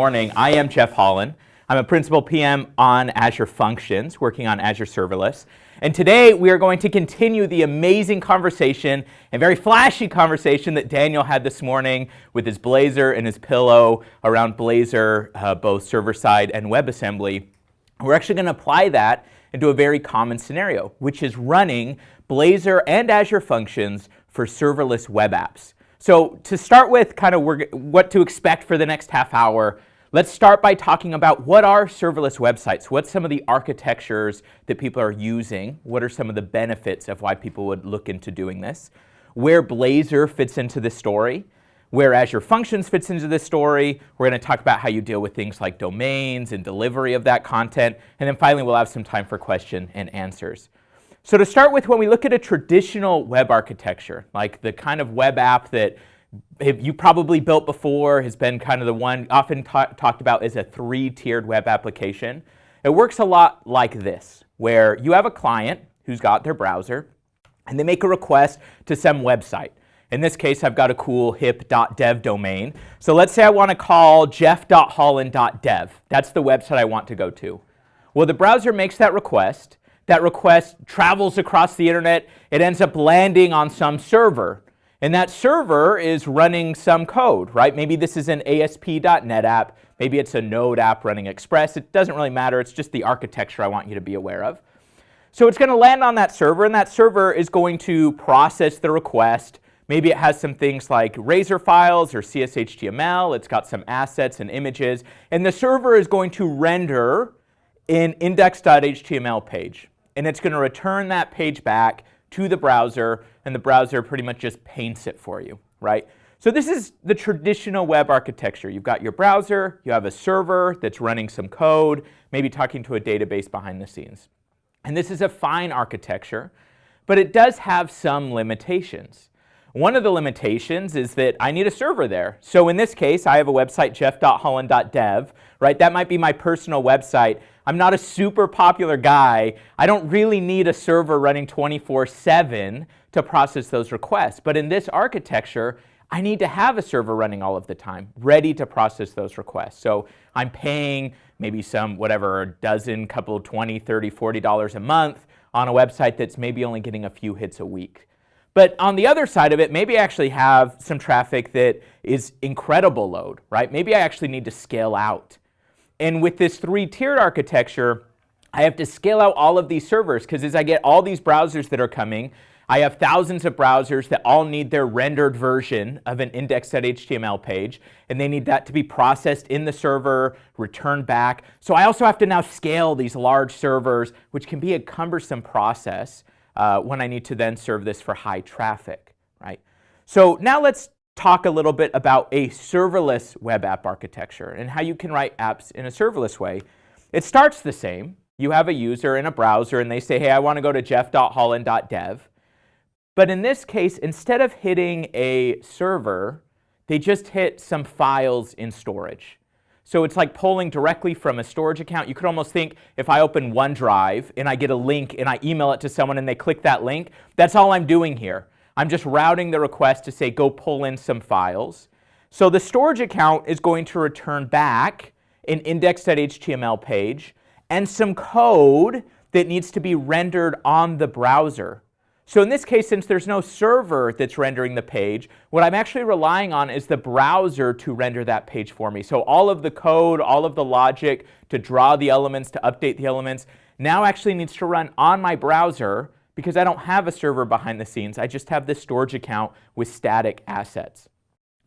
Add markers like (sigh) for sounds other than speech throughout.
morning. I am Jeff Hollan. I'm a principal PM on Azure Functions, working on Azure Serverless. And today we are going to continue the amazing conversation and very flashy conversation that Daniel had this morning with his Blazor and his pillow around Blazor, uh, both server-side and WebAssembly. We're actually going to apply that into a very common scenario, which is running Blazor and Azure Functions for serverless web apps. So to start with kind of what to expect for the next half hour, Let's start by talking about what are serverless websites? What's some of the architectures that people are using? What are some of the benefits of why people would look into doing this? Where Blazor fits into the story? Where Azure Functions fits into the story? We're going to talk about how you deal with things like domains and delivery of that content. And then finally, we'll have some time for question and answers. So to start with, when we look at a traditional web architecture, like the kind of web app that you probably built before has been kind of the one often talked about as a three-tiered web application. It works a lot like this, where you have a client who's got their browser, and they make a request to some website. In this case, I've got a cool hip.dev domain. So let's say I want to call jeff.hollan.dev. That's the website I want to go to. Well, the browser makes that request. That request travels across the internet. It ends up landing on some server. And that server is running some code, right? Maybe this is an ASP.NET app. Maybe it's a Node app running Express. It doesn't really matter. It's just the architecture I want you to be aware of. So it's going to land on that server, and that server is going to process the request. Maybe it has some things like Razor files or CSHTML. It's got some assets and images. And the server is going to render an index.html page. And it's going to return that page back to the browser, and the browser pretty much just paints it for you, right? So this is the traditional web architecture. You've got your browser, you have a server that's running some code, maybe talking to a database behind the scenes. And this is a fine architecture, but it does have some limitations. One of the limitations is that I need a server there. So in this case, I have a website, jeff.hollan.dev, right? That might be my personal website. I'm not a super popular guy. I don't really need a server running 24-7 to process those requests. But in this architecture, I need to have a server running all of the time, ready to process those requests. So I'm paying maybe some, whatever, a dozen, couple, 20, 30, 40 dollars a month on a website that's maybe only getting a few hits a week. But on the other side of it, maybe I actually have some traffic that is incredible load, right? Maybe I actually need to scale out. And with this three-tiered architecture, I have to scale out all of these servers because as I get all these browsers that are coming, I have thousands of browsers that all need their rendered version of an index.html page, and they need that to be processed in the server, returned back. So I also have to now scale these large servers, which can be a cumbersome process uh, when I need to then serve this for high traffic, right? So now let's talk a little bit about a serverless web app architecture and how you can write apps in a serverless way. It starts the same. You have a user in a browser and they say, hey, I want to go to jeff.hollan.dev. But in this case, instead of hitting a server, they just hit some files in storage. So it's like pulling directly from a storage account. You could almost think if I open OneDrive and I get a link and I email it to someone and they click that link, that's all I'm doing here. I'm just routing the request to say go pull in some files. So the storage account is going to return back an index.html page and some code that needs to be rendered on the browser. So in this case, since there's no server that's rendering the page, what I'm actually relying on is the browser to render that page for me. So all of the code, all of the logic to draw the elements, to update the elements, now actually needs to run on my browser because I don't have a server behind the scenes. I just have this storage account with static assets.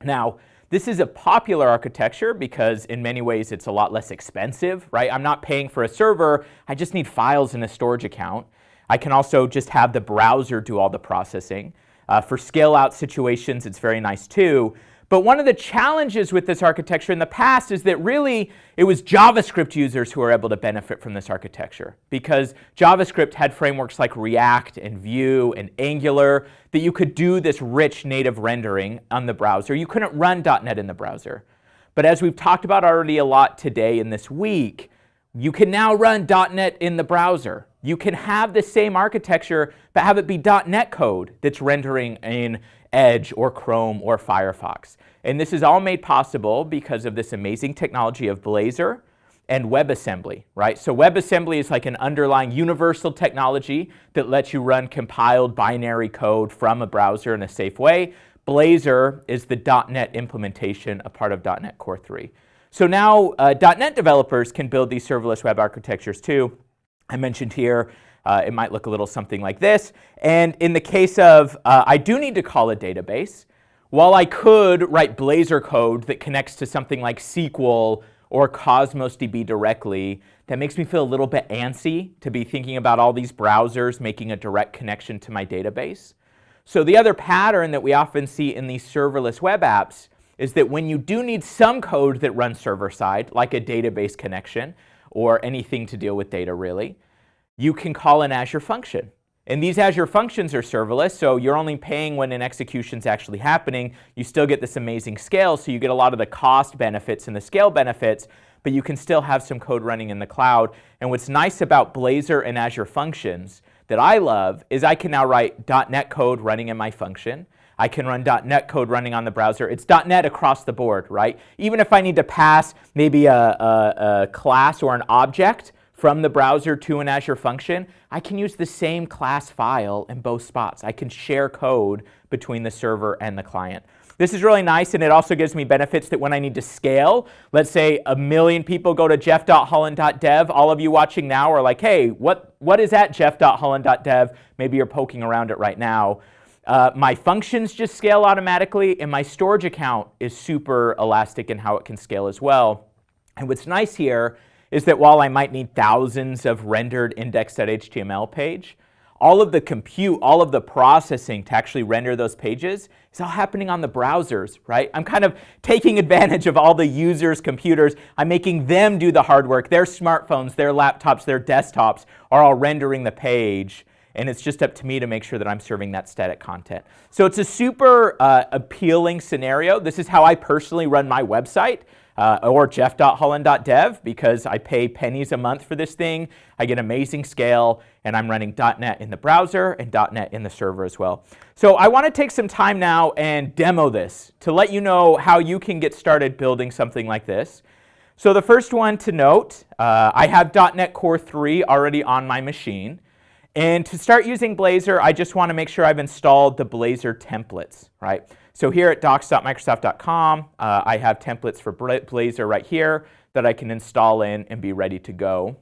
Now, this is a popular architecture because in many ways it's a lot less expensive, right? I'm not paying for a server, I just need files in a storage account. I can also just have the browser do all the processing. Uh, for scale out situations, it's very nice too. But one of the challenges with this architecture in the past is that really it was JavaScript users who were able to benefit from this architecture because JavaScript had frameworks like React and Vue and Angular that you could do this rich native rendering on the browser. You couldn't run .NET in the browser. But as we've talked about already a lot today in this week, you can now run .NET in the browser. You can have the same architecture, but have it be .NET code that's rendering in Edge or Chrome or Firefox. And this is all made possible because of this amazing technology of Blazor and WebAssembly, right? So WebAssembly is like an underlying universal technology that lets you run compiled binary code from a browser in a safe way. Blazor is the .NET implementation, a part of .NET Core 3. So now uh, .NET developers can build these serverless web architectures too. I mentioned here uh, it might look a little something like this. And in the case of, uh, I do need to call a database, while I could write Blazor code that connects to something like SQL or Cosmos DB directly, that makes me feel a little bit antsy to be thinking about all these browsers making a direct connection to my database. So the other pattern that we often see in these serverless web apps is that when you do need some code that runs server side, like a database connection or anything to deal with data really, you can call an Azure function. And these Azure functions are serverless, so you're only paying when an execution is actually happening. You still get this amazing scale, so you get a lot of the cost benefits and the scale benefits, but you can still have some code running in the cloud. And what's nice about Blazor and Azure functions that I love is I can now write .NET code running in my function. I can run .NET code running on the browser. It's .NET across the board, right? Even if I need to pass maybe a, a, a class or an object, from the browser to an Azure function, I can use the same class file in both spots. I can share code between the server and the client. This is really nice and it also gives me benefits that when I need to scale, let's say a million people go to jeff.hollan.dev, all of you watching now are like, hey, what, what is at jeff.hollan.dev? Maybe you're poking around it right now. Uh, my functions just scale automatically and my storage account is super elastic in how it can scale as well. And what's nice here is that while I might need thousands of rendered index.html page, all of the compute, all of the processing to actually render those pages is all happening on the browsers, right? I'm kind of taking advantage of all the users' computers. I'm making them do the hard work. Their smartphones, their laptops, their desktops are all rendering the page and it's just up to me to make sure that I'm serving that static content. So it's a super uh, appealing scenario. This is how I personally run my website uh, or jeff.hollan.dev because I pay pennies a month for this thing. I get amazing scale and I'm running .NET in the browser and .NET in the server as well. So I want to take some time now and demo this to let you know how you can get started building something like this. So the first one to note, uh, I have .NET Core 3 already on my machine. And to start using Blazor, I just want to make sure I've installed the Blazor templates, right? So here at docs.microsoft.com, uh, I have templates for Blazor right here that I can install in and be ready to go.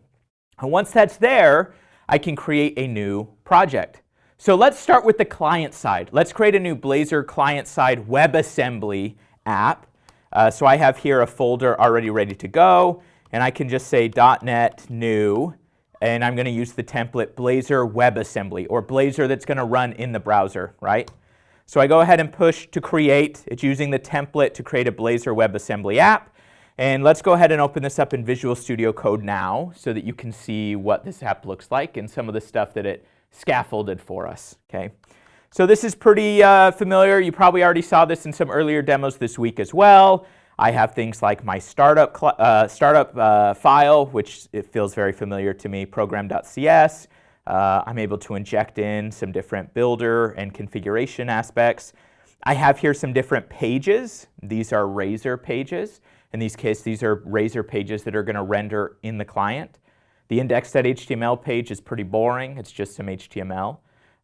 And once that's there, I can create a new project. So let's start with the client side. Let's create a new Blazor client-side WebAssembly app. Uh, so I have here a folder already ready to go, and I can just say .NET new, and I'm going to use the template Blazor WebAssembly, or Blazor that's going to run in the browser, right? So I go ahead and push to create. It's using the template to create a Blazor WebAssembly app. And let's go ahead and open this up in Visual Studio Code now so that you can see what this app looks like and some of the stuff that it scaffolded for us. Okay. So this is pretty uh, familiar. You probably already saw this in some earlier demos this week as well. I have things like my startup, uh, startup uh, file, which it feels very familiar to me, program.cs. Uh, I'm able to inject in some different builder and configuration aspects. I have here some different pages. These are Razor pages. In these cases, these are Razor pages that are going to render in the client. The index.html page is pretty boring. It's just some HTML.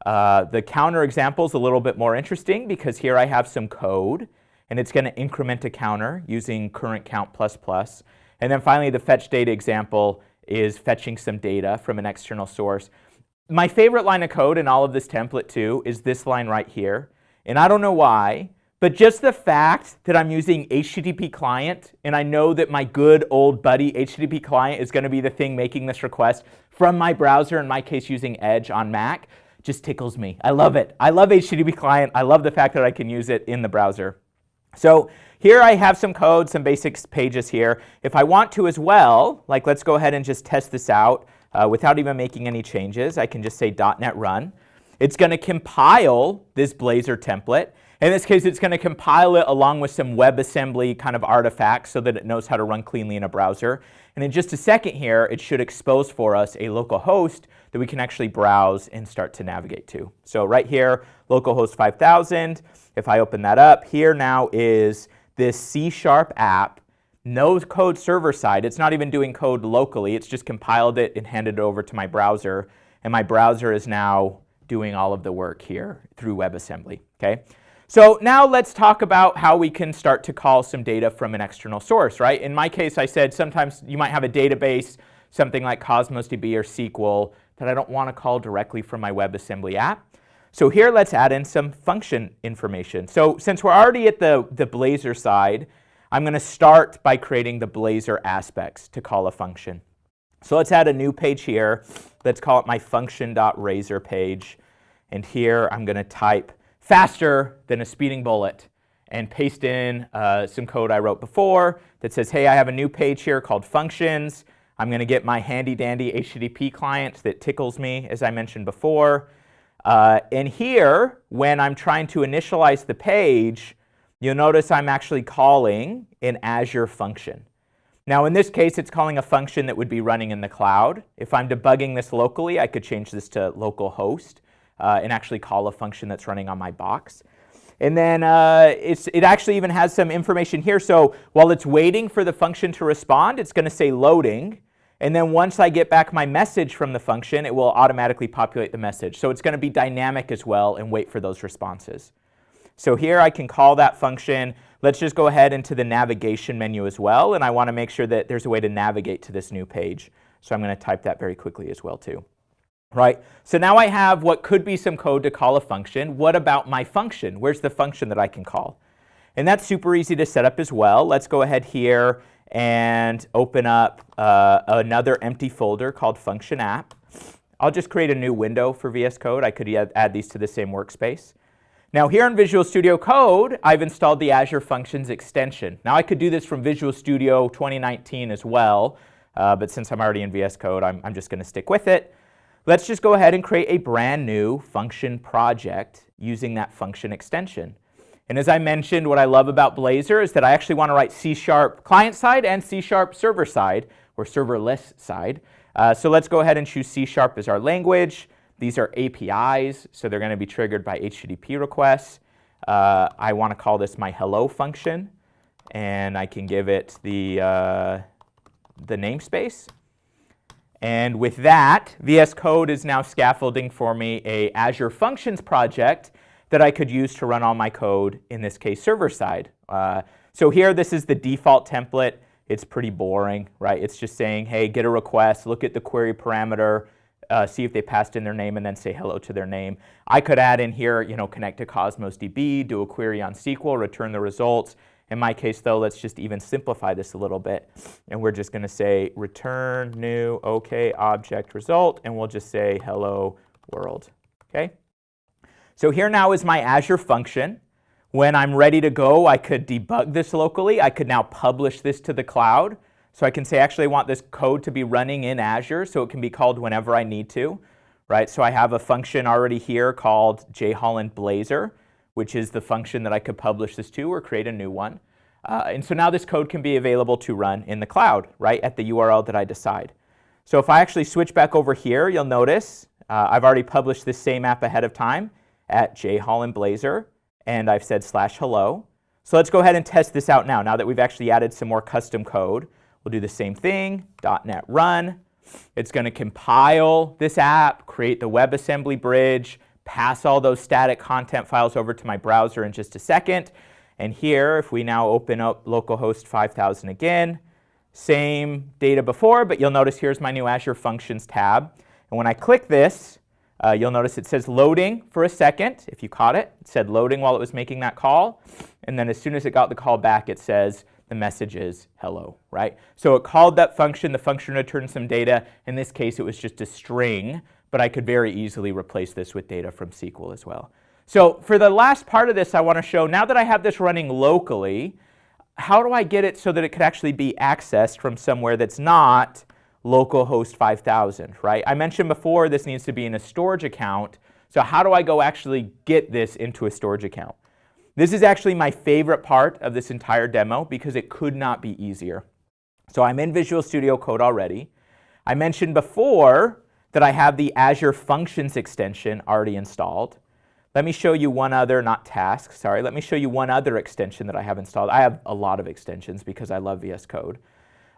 Uh, the counter example is a little bit more interesting because here I have some code and it's going to increment a counter using current count plus plus. And then finally, the fetch data example is fetching some data from an external source. My favorite line of code in all of this template too is this line right here. And I don't know why, but just the fact that I'm using HTTP client and I know that my good old buddy HTTP client is going to be the thing making this request from my browser, in my case using Edge on Mac, just tickles me. I love it. I love HTTP client. I love the fact that I can use it in the browser. So here I have some code, some basic pages here. If I want to as well, like let's go ahead and just test this out uh, without even making any changes. I can just say .NET Run. It's going to compile this Blazor template. In this case, it's going to compile it along with some WebAssembly kind of artifacts so that it knows how to run cleanly in a browser. And in just a second here, it should expose for us a local host that we can actually browse and start to navigate to. So right here, localhost 5000, if I open that up, here now is this C-sharp app, no code server side. It's not even doing code locally. It's just compiled it and handed it over to my browser. And my browser is now doing all of the work here through WebAssembly. Okay? So now let's talk about how we can start to call some data from an external source, right? In my case, I said sometimes you might have a database, something like Cosmos DB or SQL, that I don't want to call directly from my WebAssembly app. So here let's add in some function information. So since we're already at the, the Blazor side, I'm going to start by creating the Blazor aspects to call a function. So let's add a new page here. Let's call it my function.razor page. And here I'm going to type faster than a speeding bullet and paste in uh, some code I wrote before that says, hey, I have a new page here called functions. I'm going to get my handy dandy HTTP client that tickles me, as I mentioned before. Uh, and here, when I'm trying to initialize the page, you'll notice I'm actually calling an Azure function. Now in this case, it's calling a function that would be running in the cloud. If I'm debugging this locally, I could change this to localhost uh, and actually call a function that's running on my box. And then uh, it actually even has some information here. So while it's waiting for the function to respond, it's going to say loading. And then once I get back my message from the function, it will automatically populate the message. So it's going to be dynamic as well and wait for those responses. So here I can call that function. Let's just go ahead into the navigation menu as well, and I want to make sure that there's a way to navigate to this new page. So I'm going to type that very quickly as well too. Right, so now I have what could be some code to call a function. What about my function? Where's the function that I can call? And that's super easy to set up as well. Let's go ahead here and open up uh, another empty folder called function app. I'll just create a new window for VS Code. I could add these to the same workspace. Now here in Visual Studio Code, I've installed the Azure Functions extension. Now I could do this from Visual Studio 2019 as well, uh, but since I'm already in VS Code, I'm, I'm just going to stick with it. Let's just go ahead and create a brand new function project using that function extension. And as I mentioned, what I love about Blazor is that I actually want to write C-sharp client side and C-sharp server side, or serverless side. Uh, so let's go ahead and choose C-sharp as our language. These are APIs, so they're going to be triggered by HTTP requests. Uh, I want to call this my hello function, and I can give it the, uh, the namespace. And with that, VS Code is now scaffolding for me a Azure Functions project that I could use to run all my code, in this case server side. Uh, so here, this is the default template. It's pretty boring, right? It's just saying, hey, get a request, look at the query parameter, uh, see if they passed in their name and then say hello to their name. I could add in here, you know, connect to Cosmos DB, do a query on SQL, return the results. In my case though, let's just even simplify this a little bit. And we're just gonna say return new OK object result, and we'll just say hello world, okay? So here now is my Azure function. When I'm ready to go, I could debug this locally. I could now publish this to the cloud. So I can say, actually, I want this code to be running in Azure so it can be called whenever I need to, right? So I have a function already here called jhollan blazor, which is the function that I could publish this to or create a new one. Uh, and so now this code can be available to run in the cloud, right, at the URL that I decide. So if I actually switch back over here, you'll notice uh, I've already published this same app ahead of time at jhollan blazor, and I've said slash hello. So let's go ahead and test this out now, now that we've actually added some more custom code. We'll do the same thing, .NET run. It's going to compile this app, create the WebAssembly bridge, pass all those static content files over to my browser in just a second. And here, if we now open up localhost 5000 again, same data before, but you'll notice here's my new Azure Functions tab. And when I click this, uh, you'll notice it says loading for a second. If you caught it, it said loading while it was making that call. And then as soon as it got the call back, it says the message is hello, right? So it called that function, the function returned some data. In this case, it was just a string, but I could very easily replace this with data from SQL as well. So for the last part of this, I want to show, now that I have this running locally, how do I get it so that it could actually be accessed from somewhere that's not localhost 5000, right? I mentioned before this needs to be in a storage account. So how do I go actually get this into a storage account? This is actually my favorite part of this entire demo because it could not be easier. So I'm in Visual Studio Code already. I mentioned before that I have the Azure Functions extension already installed. Let me show you one other, not task, sorry, let me show you one other extension that I have installed. I have a lot of extensions because I love VS Code.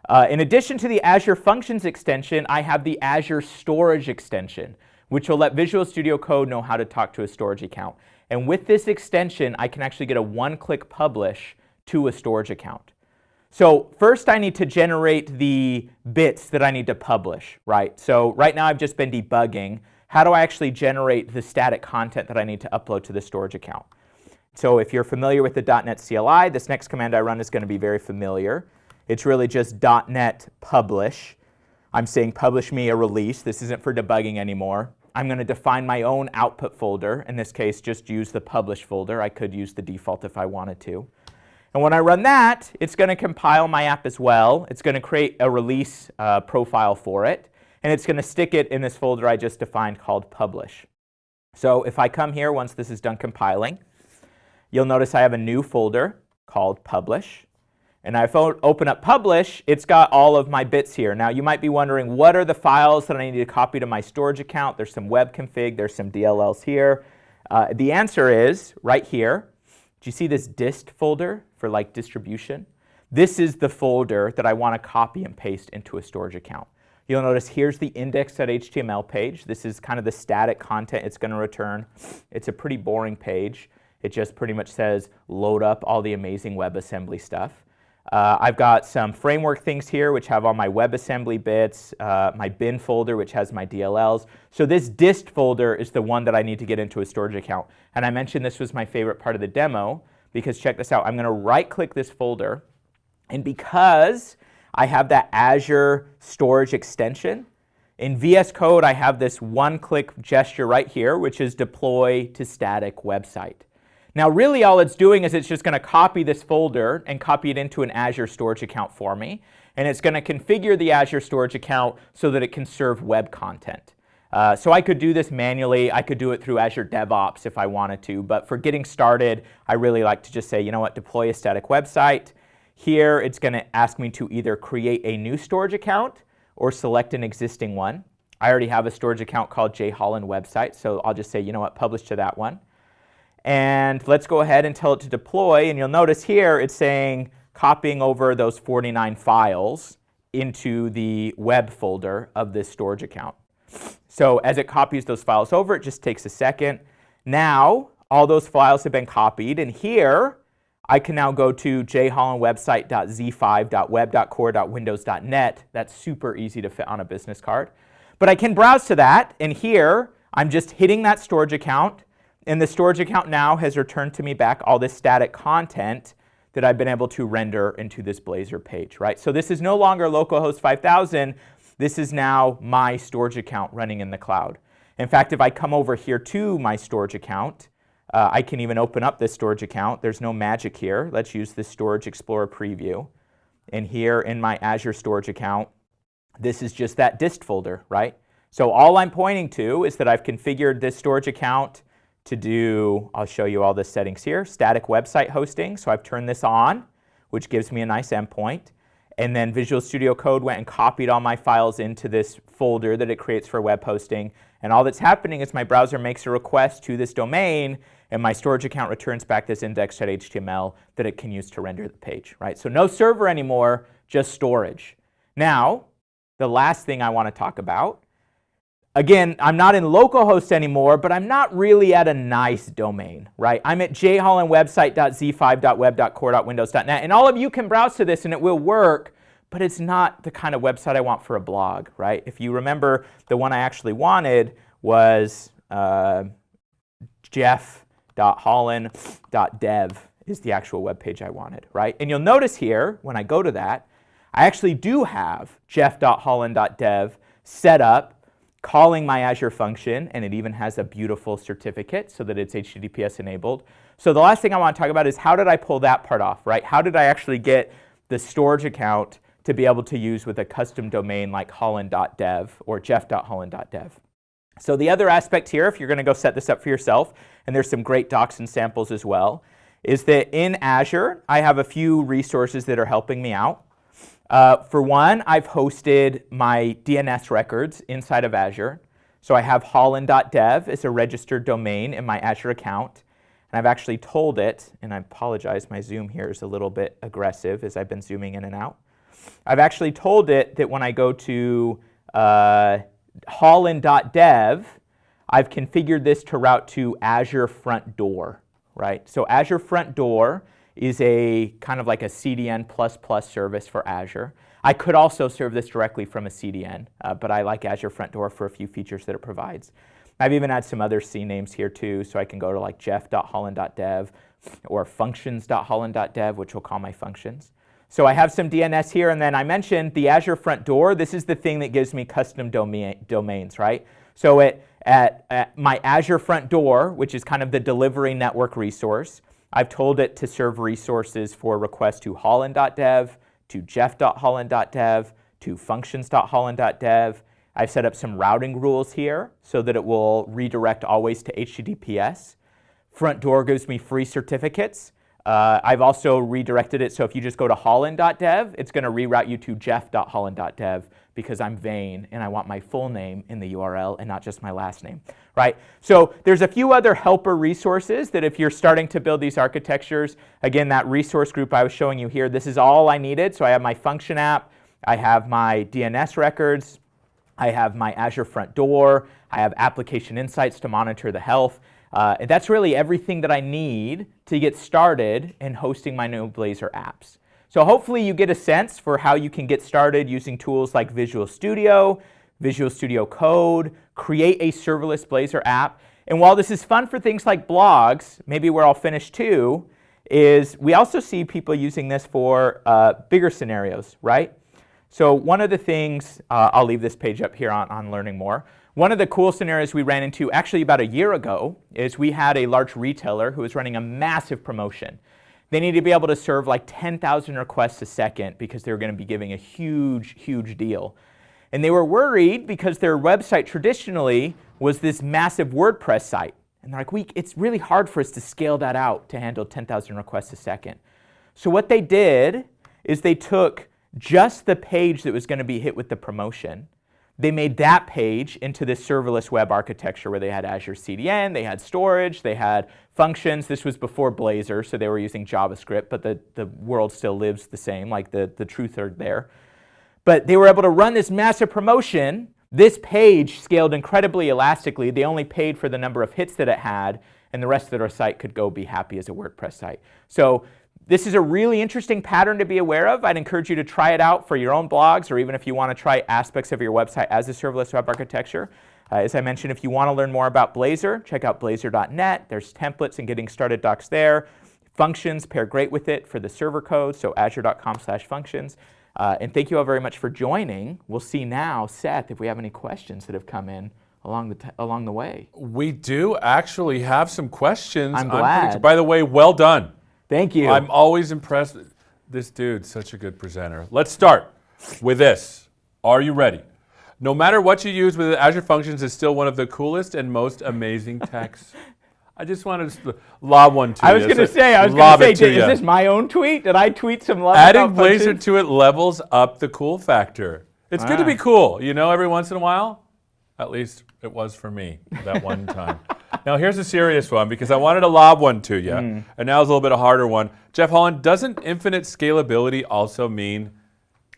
Uh, in addition to the Azure Functions extension, I have the Azure Storage extension, which will let Visual Studio Code know how to talk to a storage account. And with this extension, I can actually get a one-click publish to a storage account. So first I need to generate the bits that I need to publish, right? So right now I've just been debugging. How do I actually generate the static content that I need to upload to the storage account? So if you're familiar with the .NET CLI, this next command I run is going to be very familiar. It's really just .NET publish. I'm saying publish me a release. This isn't for debugging anymore. I'm going to define my own output folder. In this case, just use the publish folder. I could use the default if I wanted to. And when I run that, it's going to compile my app as well. It's going to create a release uh, profile for it. And it's going to stick it in this folder I just defined called publish. So if I come here once this is done compiling, you'll notice I have a new folder called publish. And if I open up publish, it's got all of my bits here. Now you might be wondering, what are the files that I need to copy to my storage account? There's some web config, there's some DLLs here. Uh, the answer is right here. Do you see this dist folder for like distribution? This is the folder that I want to copy and paste into a storage account. You'll notice here's the index.html page. This is kind of the static content it's going to return. It's a pretty boring page. It just pretty much says load up all the amazing WebAssembly stuff. Uh, I've got some framework things here which have all my WebAssembly bits, uh, my bin folder which has my DLLs. So this dist folder is the one that I need to get into a storage account. And I mentioned this was my favorite part of the demo because check this out. I'm going to right click this folder and because I have that Azure storage extension, in VS Code I have this one click gesture right here which is deploy to static website. Now really all it's doing is it's just going to copy this folder and copy it into an Azure storage account for me. And it's going to configure the Azure storage account so that it can serve web content. Uh, so I could do this manually. I could do it through Azure DevOps if I wanted to. But for getting started, I really like to just say, you know what, deploy a static website. Here it's going to ask me to either create a new storage account or select an existing one. I already have a storage account called jhollan website, so I'll just say, you know what, publish to that one. And let's go ahead and tell it to deploy. And you'll notice here it's saying copying over those 49 files into the web folder of this storage account. So as it copies those files over, it just takes a second. Now, all those files have been copied. And here, I can now go to jhollanwebsite.z5.web.core.windows.net. That's super easy to fit on a business card. But I can browse to that. And here, I'm just hitting that storage account. And the storage account now has returned to me back all this static content that I've been able to render into this Blazor page, right? So this is no longer localhost 5000. This is now my storage account running in the cloud. In fact, if I come over here to my storage account, uh, I can even open up this storage account. There's no magic here. Let's use this Storage Explorer preview. And here in my Azure storage account, this is just that dist folder, right? So all I'm pointing to is that I've configured this storage account to do, I'll show you all the settings here, static website hosting. So I've turned this on, which gives me a nice endpoint. And then Visual Studio Code went and copied all my files into this folder that it creates for web hosting. And all that's happening is my browser makes a request to this domain and my storage account returns back this index.html that it can use to render the page, right? So no server anymore, just storage. Now, the last thing I want to talk about Again, I'm not in localhost anymore, but I'm not really at a nice domain, right? I'm at jhollanwebsite.z5.web.core.windows.net, and all of you can browse to this and it will work, but it's not the kind of website I want for a blog, right? If you remember, the one I actually wanted was uh, jeff.hollan.dev is the actual web page I wanted, right? And you'll notice here, when I go to that, I actually do have jeff.hollan.dev set up calling my Azure function, and it even has a beautiful certificate so that it's HTTPS enabled. So the last thing I want to talk about is how did I pull that part off, right? How did I actually get the storage account to be able to use with a custom domain like hollan.dev or jeff.hollan.dev? So the other aspect here, if you're going to go set this up for yourself, and there's some great docs and samples as well, is that in Azure, I have a few resources that are helping me out. Uh, for one, I've hosted my DNS records inside of Azure. So I have hollan.dev as a registered domain in my Azure account. And I've actually told it, and I apologize, my zoom here is a little bit aggressive as I've been zooming in and out. I've actually told it that when I go to uh, hollan.dev, I've configured this to route to Azure Front Door, right? So Azure Front Door is a kind of like a CDN++ service for Azure. I could also serve this directly from a CDN, uh, but I like Azure Front Door for a few features that it provides. I've even had some other CNAMEs here too, so I can go to like jeff.hollan.dev or functions.hollan.dev, which will call my functions. So I have some DNS here, and then I mentioned the Azure Front Door. This is the thing that gives me custom domain, domains, right? So it, at, at my Azure Front Door, which is kind of the delivery network resource, I've told it to serve resources for requests to hollan.dev, to jeff.hollan.dev, to functions.hollan.dev, I've set up some routing rules here so that it will redirect always to HTTPS. Front door gives me free certificates. Uh, I've also redirected it so if you just go to hollan.dev, it's going to reroute you to jeff.hollan.dev because I'm vain and I want my full name in the URL and not just my last name, right? So there's a few other helper resources that if you're starting to build these architectures, again, that resource group I was showing you here, this is all I needed. So I have my function app, I have my DNS records, I have my Azure Front Door. I have Application Insights to monitor the health. Uh, and that's really everything that I need to get started in hosting my new Blazor apps. So hopefully you get a sense for how you can get started using tools like Visual Studio, Visual Studio Code, create a serverless Blazor app. And while this is fun for things like blogs, maybe where I'll finish too, is we also see people using this for uh, bigger scenarios, right? So one of the things, uh, I'll leave this page up here on, on learning more. One of the cool scenarios we ran into actually about a year ago is we had a large retailer who was running a massive promotion. They needed to be able to serve like 10,000 requests a second because they were going to be giving a huge, huge deal. And they were worried because their website traditionally was this massive WordPress site. And they're like, we, it's really hard for us to scale that out to handle 10,000 requests a second. So what they did is they took just the page that was going to be hit with the promotion. They made that page into this serverless web architecture where they had Azure CDN, they had storage, they had functions. This was before Blazor, so they were using JavaScript, but the, the world still lives the same, like the, the truth are there. But they were able to run this massive promotion. This page scaled incredibly elastically. They only paid for the number of hits that it had, and the rest of their site could go be happy as a WordPress site. So this is a really interesting pattern to be aware of. I'd encourage you to try it out for your own blogs or even if you want to try aspects of your website as a serverless web architecture. Uh, as I mentioned, if you want to learn more about Blazor, check out blazor.net. There's templates and getting started docs there. Functions pair great with it for the server code, so azure.com slash functions. Uh, and thank you all very much for joining. We'll see now, Seth, if we have any questions that have come in along the, along the way. We do actually have some questions. I'm glad. By the way, well done. Thank you. I'm always impressed. This dude's such a good presenter. Let's start with this. Are you ready? No matter what you use with Azure Functions is still one of the coolest and most amazing (laughs) techs. I just wanted to lob one to I you. I was going to say, I was going to say, is this my own tweet? Did I tweet some love Adding Blazor to it levels up the cool factor. It's ah. good to be ah. cool, you know, every once in a while. At least it was for me that one (laughs) time. now here's a serious one because I wanted to lob one to you, mm. and now it's a little bit a harder one. Jeff Hollan, doesn't infinite scalability also mean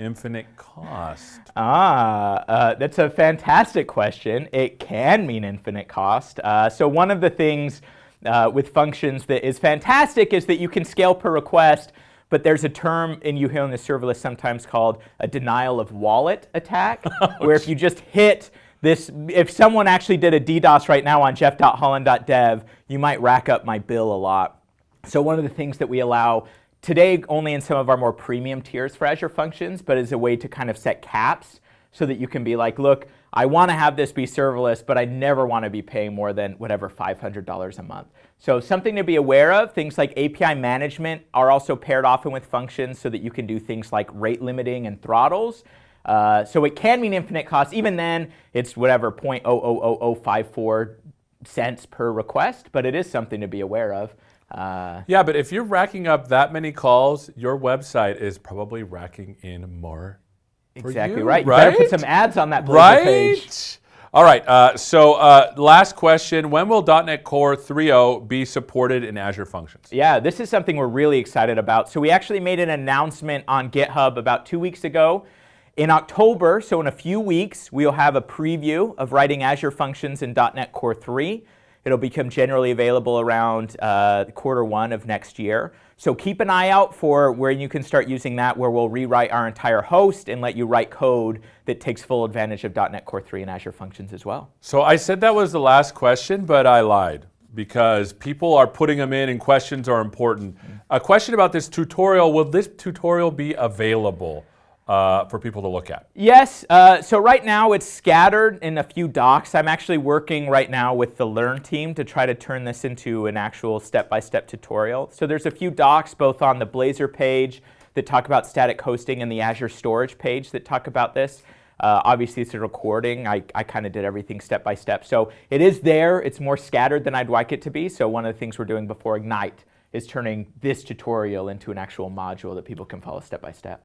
infinite cost? Ah, uh, that's a fantastic question. It can mean infinite cost. Uh, so one of the things uh, with functions that is fantastic is that you can scale per request, but there's a term in you hear in the serverless sometimes called a denial of wallet attack, (laughs) where if you just hit this, if someone actually did a DDoS right now on jeff.hollan.dev, you might rack up my bill a lot. So one of the things that we allow today only in some of our more premium tiers for Azure Functions, but as a way to kind of set caps so that you can be like, look, I want to have this be serverless, but I never want to be paying more than whatever $500 a month. So something to be aware of, things like API management are also paired often with functions so that you can do things like rate limiting and throttles. Uh, so it can mean infinite cost. Even then, it's whatever 0.000054 cents per request, but it is something to be aware of. Uh, Yeah, but if you're racking up that many calls, your website is probably racking in more. exactly you, right. You better put some ads on that Right? page. All right. Uh, so, uh, last question: When will .NET Core 3.0 be supported in Azure Functions? Yeah, this is something we're really excited about. So we actually made an announcement on GitHub about two weeks ago. In October, so in a few weeks, we'll have a preview of writing Azure Functions in .NET Core 3. It'll become generally available around uh, quarter one of next year. So keep an eye out for where you can start using that, where we'll rewrite our entire host and let you write code that takes full advantage of .NET Core 3 and Azure Functions as well. So I said that was the last question, but I lied because people are putting them in, and questions are important. A question about this tutorial: Will this tutorial be available uh, for people to look at? Yes, uh, so right now it's scattered in a few docs. I'm actually working right now with the Learn team to try to turn this into an actual step-by-step tutorial. So there's a few docs both on the Blazor page that talk about static hosting and the Azure Storage page that talk about this. Uh, obviously, it's a recording. I, I kind of did everything step by step. So it is there. It's more scattered than I'd like it to be. So one of the things we're doing before Ignite is turning this tutorial into an actual module that people can follow step by step.